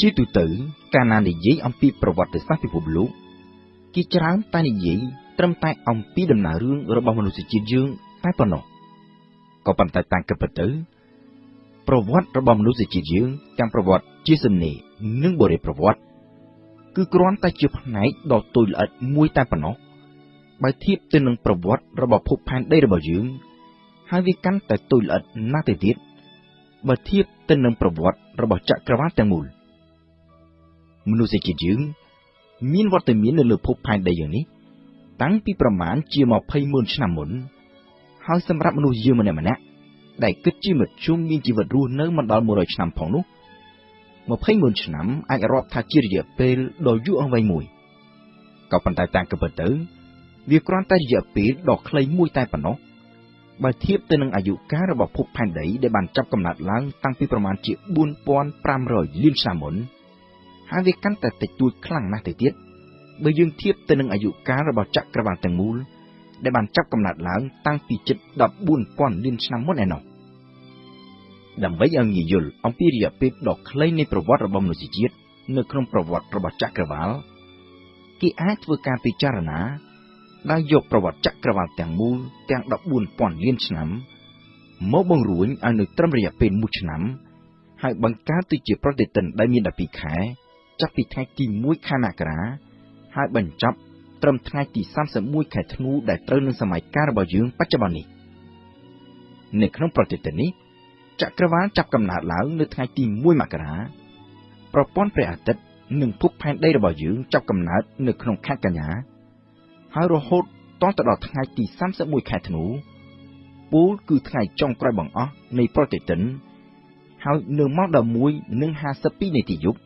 ជាទូទៅ កាលណានិយាយអំពីប្រវត្តិសាស្ត្រពិភពលោកគេច្រើនតែនិយាយត្រឹមតែអំពីដំណើររឿងរបស់មនុស្សជាតិយើងតែប៉ុណ្ណោះក៏ប៉ុន្តែតាមគិតពិតទៅប្រវត្តិរបស់មនុស្សជាតិយើងទាំងប្រវត្តិជាសំណេរនិងបរិយាប្រវត្តិគឺគ្រាន់តែជាផ្នែកដ៏តូចល្អិតមួយតែប៉ុណ្ណោះបើធៀបទៅនឹងប្រវត្តិរបស់ភពផែនដីរបស់យើង ហើយវាកាន់តែតូចល្អិតណាស់ទៅទៀតបើធៀបទៅនឹងប្រវត្តិរបស់ចក្រវាឡទាំងមូល មនុស្សជាតិយើងមានវត្តមាននៅលើភពផែនដីយ៉ាងនេះតាំងពីប្រមាណជា20ម៉ឺនឆ្នាំមុនហើយសម្រាប់មនុស្សយើងម្នាក់ម្នាក់ដែលគិតជាមធ្យមមានជីវិតរស់នៅមិនដល់100ឆ្នាំផងនោះ20ម៉ឺនឆ្នាំអាចរាប់ថាជារយៈពេលដ៏យូរអង្វែងមួយក៏ប៉ុន្តែតាមគិតទៅវាគ្រាន់តែរយៈពេលដ៏ខ្លីមួយតែប៉ុណ្ណោះបើធៀបទៅនឹងអាយុកាលរបស់ភពផែនដីដែលបានចាប់កំណើតឡើងតាំងពីប្រមាណជា4500លានឆ្នាំមុន ហើយវាកាន់តែតិចតួចខ្លាំងណាស់ទៅទៀតបើយើងធៀបទៅនឹងអាយុកាលរបស់ចក្រវាឡទាំងមូលដែលបានចាប់កំណើតឡើងតាំងពីជិត14000លានឆ្នាំមុនឯណោះដើម្បីឲ្យងាយយល់អំពីរយៈពេលដ៏ខ្លីនៃប្រវត្តិរបស់មនុស្សជាតិនៅក្នុងប្រវត្តិរបស់ចក្រវាឡគេអាចធ្វើការពិចារណាដោយយកប្រវត្តិចក្រវាឡទាំងមូលទាំង14000លានឆ្នាំមកបង្រួញឲ្យនៅត្រឹមរយៈពេល1ឆ្នាំ ហើយបង្កើតទៅជាប្រតិទិនដែលមាន12ខែ ចាប់ពីថ្ងៃទី1ខែមករាហើយបញ្ចប់ត្រឹមថ្ងៃទី31ខែធ្នូដែលត្រូវនឹងសម័យកាលរបស់យើងបច្ចុប្បន្ននេះនៅក្នុងប្រតិទិននេះចក្រវាឡចាប់កំណើតឡើងនៅថ្ងៃទី1មករាប្រព័ន្ធព្រះអាទិត្យនិងភពផែនដីរបស់យើងចាប់កំណើតនៅក្នុងខែកញ្ញាហើយរហូតតទៅដល់ថ្ងៃទី31ខែធ្នូពូលគឺថ្ងៃចុងក្រោយបង្អស់នៃប្រតិទិនហើយនៅម៉ោង11:52នាទីយប់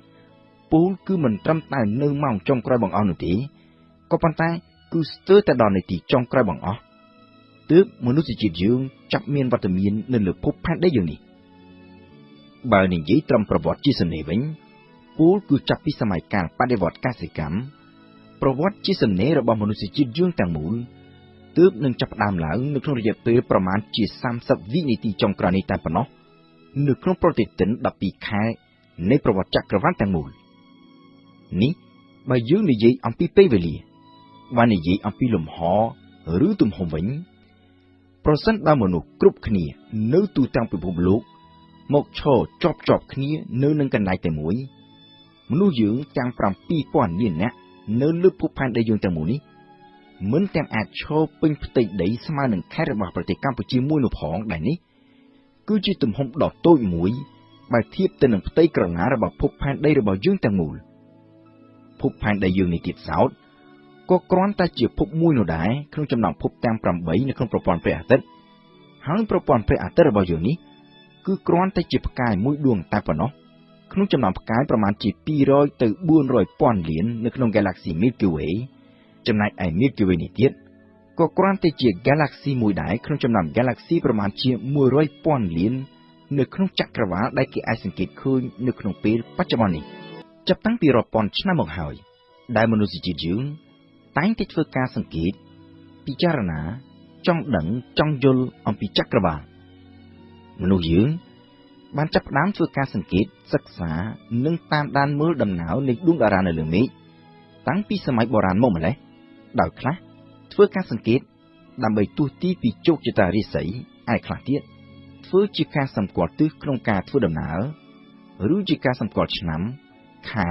ពូលគឺមិនត្រឹមតែនៅម៉ោងចុងក្រោយបង្អស់នោះទេក៏ប៉ុន្តែគឺស្ទើរតែដល់នាទីចុងក្រោយបង្អស់ទើបមនុស្សជាតិយើងចាប់មានវត្តមាននៅលើភពផែនដីយើងនេះបើនិយាយត្រឹមប្រវត្តិជាសំណេរវិញពូលគឺចាប់ពីសម័យកាលបដិវត្តកសិកម្មប្រវត្តិជាសំណេររបស់មនុស្សជាតិយើងទាំងមូលទើបនឹងចាប់ផ្ដើមឡើងនៅក្នុងរយៈពេលប្រមាណជា30វិនាទីចុងក្រោយនេះតែប៉ុណ្ណោះនៅក្នុងប្រតិទិន12ខែនៃប្រវត្តិចក្រវាឡទាំងមូល នេះបើយើងនិយាយអំពីពេលវេលាបើនិយាយអំពីលំហឬទំហំវិញ ប្រសិនបើមនុស្សគ្រប់គ្នានៅទូទាំងពិភពលោក មកឈរជាប់ជាប់គ្នានៅនឹងកន្លែងតែមួយមនុស្សយើងទាំង7000លាននាក់នៅលើភពផែនដីយើងទាំងមូលនេះមិនទាំងអាចឈរពេញផ្ទៃដីស្មើនឹងខេត្តរបស់ប្រទេសកម្ពុជាមួយនោះផងដែរនេះគឺជាទំហំដ៏តូចមួយបើធៀបទៅនឹងផ្ទៃក្រណារបស់ភពផែនដីរបស់យើងទាំងមូល ភពផែនដីយើងនេះទៀតសោតក៏គ្រាន់តែជាភពមួយនោះដែរក្នុងចំណោមភពទាំង8នៅក្នុងប្រព័ន្ធព្រះអាទិត្យហើយប្រព័ន្ធព្រះអាទិត្យរបស់យើងនេះគឺគ្រាន់តែជាផ្កាយមួយដួងតែប៉ុណ្ណោះក្នុងចំណោមផ្កាយប្រមាណជា200ទៅ400ពាន់លាននៅក្នុង Galaxy Milky Way ចំណែកឯ Milky Way នេះទៀតក៏គ្រាន់តែជា Galaxy មួយដែរក្នុងចំណោម Galaxy ប្រមាណជា100ពាន់លាននៅក្នុងចក្រវាឡដែលគេអាចសង្កេតឃើញនៅក្នុងពេលបច្ចុប្បន្ននេះ ចាប់តាំងពីរាប់ពាន់ឆ្នាំមកហើយ ដែលមនុស្សជាតិយើងតែងតែធ្វើការសង្កេត ពិចារណា ចង់ដឹងចង់យល់អំពីចក្រវាឡមនុស្សយើងបានចាប់ផ្ដើមធ្វើការសង្កេតសិក្សានិងតាមដានមើលដំណើរនៃដួងតារានៅលើមេឃតាំងពីសម័យបុរាណមកម្ល៉េះដោយខ្លះធ្វើការសង្កេត ដើម្បីទស្សទីពីជោគជតារាសីឯខ្លះទៀតធ្វើជាការសម្គាល់ទិសក្នុងការធ្វើដំណើរឬជាការសម្គាល់ឆ្នាំ ខែ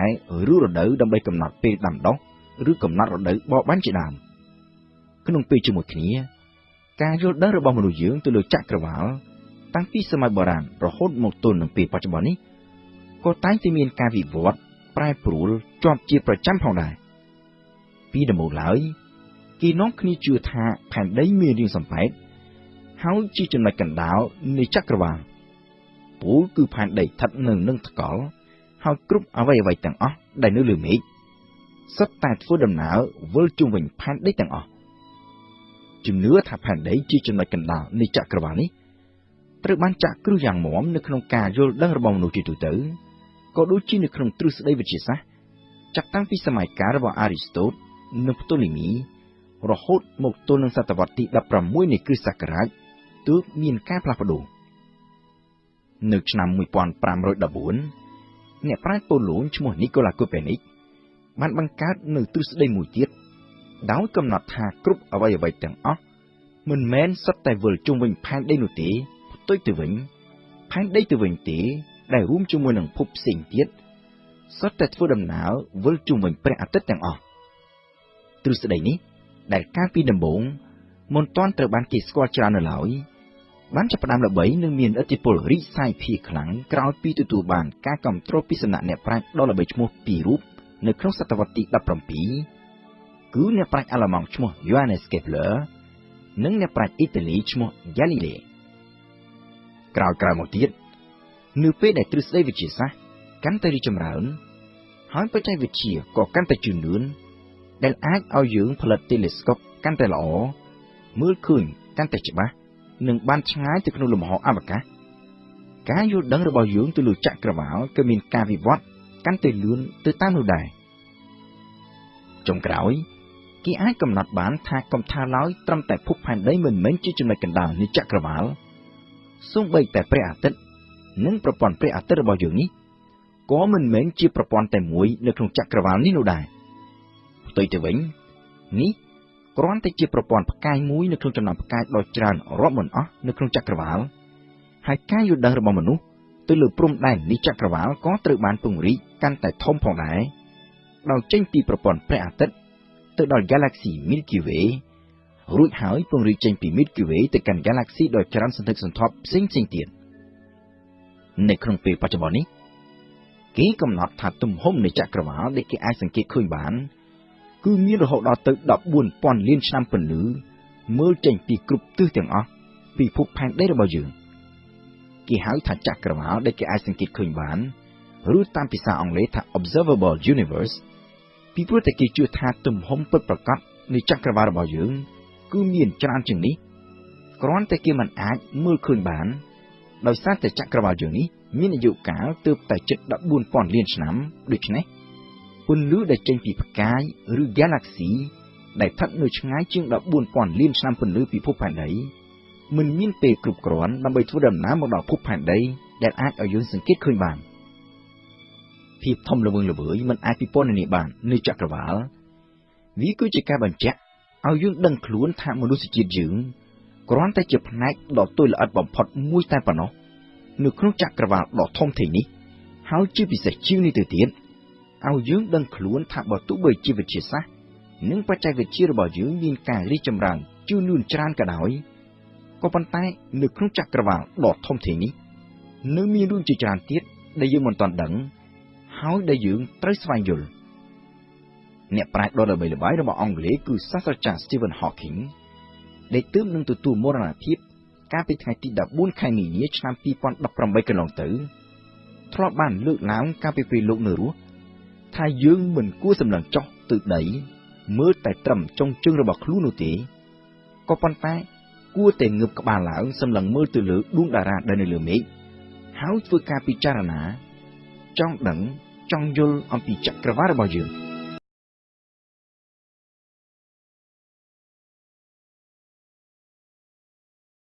ឬរដូវដើម្បីកំណត់ពេលដាំដុះឬកំណត់រដូវបរបាញ់ជាដើមក្នុងពេលជាមួយគ្នា ការយល់ដឹងរបស់មនុស្សយើងទៅលើចក្រវាឡតាំងពីសម័យបុរាណរហូតមកទល់នឹងពេលបច្ចុប្បន្ននេះក៏តែងតែមានការវិវត្តប្រែប្រួលជាប់ជាប្រចាំផងដែរពីដំបូងឡើយគេនាំគ្នាជឿថាផែនដីមានរាងសំប៉ែតហើយជាចំណុចកណ្ដាលនៃចក្រវាឡពូលគឺផែនដីស្ថិតនៅនឹងថ្កល់ ហើយគ្រប់អ្វីអ្វីទាំងអស់ដែលនៅលើមេឃសុទ្ធតែធ្វើដំណើរវិលជុំវិញផែនដីទាំងអស់ជំនឿថាផែនដីជាចំណុចកណ្ដាលនៃចក្រវាឡនេះត្រូវបានចាក់គ្រឹះយ៉ាងមាំនៅក្នុងការយល់ដឹងរបស់មនុស្សជាទូទៅក៏ដូចជានៅក្នុងទ្រឹស្ដីវិទ្យាសាស្ត្រចាប់តាំងពីសម័យកាលរបស់អារីស្តូតនិងផ្តូលីមីរហូតមកទល់នឹងសតវត្សទី16នៃគ្រិស្តសករាជទើបមានការផ្លាស់ប្ដូរនៅឆ្នាំ1514 អ្នកប្រាជ្ញប៉ូឡូញឈ្មោះនីកូឡាកូពេនិកបានបង្កើតនៅទ្រឹស្ដីមួយទៀតដោយកំណត់ថាគ្រប់អ្វីអ្វីទាំងអស់មិនមែនសុទ្ធតែវិលជុំវិញផែនដីនោះទេផ្ទុយទៅវិញផែនដីទៅវិញទេ ដែលរួមជាមួយនឹងភពផ្សេងទៀតសុទ្ធតែធ្វើដំណើរវិលជុំវិញព្រះអាទិត្យទាំងអស់ទ្រឹស្ដីនេះដែលកាលពីដំបូងមិនទាន់ត្រូវបានគេស្គាល់ច្រើននៅឡើយ បានចាប់ផ្ដើមល្បីនិងមានឥទ្ធិពលរីកសាយភាយខ្លាំងក្រោយពីទទួលបានការគ្រប់គ្រងពីសំណាក់អ្នកប្រាជ្ញដ៏ល្បីឈ្មោះពីររូបនៅក្នុងសតវត្សទី17គឺអ្នកប្រាជ្ញអាល្លឺម៉ង់ឈ្មោះ Johannes Kepler និងអ្នកប្រាជ្ញអ៊ីតាលីឈ្មោះ Galilei ក្រោយក្រោយមកទៀតនៅពេលដែលទ្រឹស្ដីវិទ្យាសាស្ត្រកាន់តែរីកចម្រើន ហើយបច្ចេកវិទ្យាក៏កាន់តែជឿនលឿនដែលអាចឲ្យយើងផលិត telescope កាន់តែល្អមើលឃើញកាន់តែច្បាស់ និងបានឆ្ងាយទៅក្នុងលំហអវកាសការយល់ដឹងរបស់យើងទៅលើចក្រវាឡក៏មានការវិវត្តកាន់តែលឿនទៅតាមនោះដែរចុងក្រោយគេអាចកំណត់បានថាកំថាឡើយត្រឹមតែភពផែនដីមិនមែនជាចំណុចកណ្ដាលនៃចក្រវាឡសូម្បីតែព្រះអាទិត្យនិងប្រព័ន្ធព្រះអាទិត្យរបស់យើងនេះក៏មិនមែនជាប្រព័ន្ធតែមួយនៅក្នុងចក្រវាឡនេះនោះដែរផ្ទុយទៅវិញនេះ គ្រាន់តែជាប្រព័ន្ធផ្កាយមួយនៅក្នុងចំណោមផ្កាយដ៏ច្រើនរាប់មិនអស់នៅក្នុងចក្រវាឡហើយការយល់ដឹងរបស់មនុស្សទៅលើព្រំដែននៃចក្រវាឡក៏ត្រូវបានពង្រីកកាន់តែធំផងដែរដោយចេញពីប្រព័ន្ធព្រះអាទិត្យទៅដល់ Galaxy Milky Way រួចហើយពង្រីកចេញពី Milky Way ទៅកាន់ Galaxy ដ៏ច្រើនសន្ធឹកសន្ធាប់ផ្សេងៗទៀតនៅក្នុងពេលបច្ចុប្បន្ននេះគេកំណត់ថាទំហំនៃចក្រវាឡដែលគេអាចសង្កេតឃើញបានគឺ មានរហូតដល់ទៅ14,000លានឆ្នាំពន្លឺមើលចេញពីគ្រប់ទិសទាំងអស់ពីភពផែនដីរបស់យើងគេហៅថាចក្រវាឡដែលគេអាចសង្កេតឃើញបានឬតាមភាសាអង់គ្លេសថា observable universe ពីព្រោះតែគេជឿថាទំហំពិតប្រាកដនៃចក្រវាឡរបស់យើង គឺមានច្រើនជាងនេះគ្រាន់តែគេមិនអាចមើលឃើញបាន ដោយសារតែចក្រវាឡយើងនេះមានអាយុកាលទើបតែជិត14,000លានឆ្នាំដូច្នេះ ពន្លឺដែលចេញពីផ្កាយឬ Galaxy ដែលស្ថិតនៅឆ្ងាយជាង14,000លានឆ្នាំពន្លឺពីភពផែនដីមិនមានពេលគ្រប់គ្រាន់ដើម្បីធ្វើដំណើរមកដល់ភពផែនដីដែលអាចឲ្យយើងសង្កេតឃើញបានភាពធំល្វឹងល្វើយមិនអាចពិពណ៌នាបាននៃចក្រវាឡវាគឺជាការបញ្ជាក់ឲ្យយើងដឹងខ្លួនថាមនុស្សជាតិយើងគ្រាន់តែជាផ្នែកដ៏ទុយល្អិតបំផុតមួយតែប៉ុណ្ណោះនៅក្នុងចក្រវាឡដ៏ធំធេងនេះហើយជាពិសេសជាងនេះទៅទៀត ឲ្យយើងដឹងខ្លួនថាបើទោះបីជាវិទ្យាសាស្ត្រនិងបច្ចេកវិទ្យារបស់យើងមានការរីកចម្រើនជឿនលឿនច្រើនក៏ដោយក៏ប៉ុន្តែនៅក្នុងចក្រវាឡដ៏ធំធេងនេះនៅមានរឿងជាច្រើនទៀតដែលយើងមិនទាន់ដឹងហើយដែលយើងត្រូវស្វែងយល់អ្នកប្រាជ្ញដ៏ល្បីល្បាញរបស់អង់គ្លេសគឺសាស្ត្រាចារ្យ Stephen Hawking ដែលទើបនឹងទទួលមរណភាពកាលពីថ្ងៃទី14ខែមីនាឆ្នាំ2018កន្លងទៅធ្លាប់បានលើកឡើងកាលពីពេលលោកនៅរស់ ថាយើងមិនគួរសម្លឹងចុះទៅដីមើលតែត្រឹមចុងជើងរបស់ខ្លួននោះទេក៏ប៉ុន្តែគួរតែងើបក្បាលឡើងសម្លឹងមើលទៅលើដួងតារាដែលនៅលើមេឃហើយធ្វើការពិចារណា ចង់ដឹងចង់យល់អំពីចក្រវាឡរបស់យើង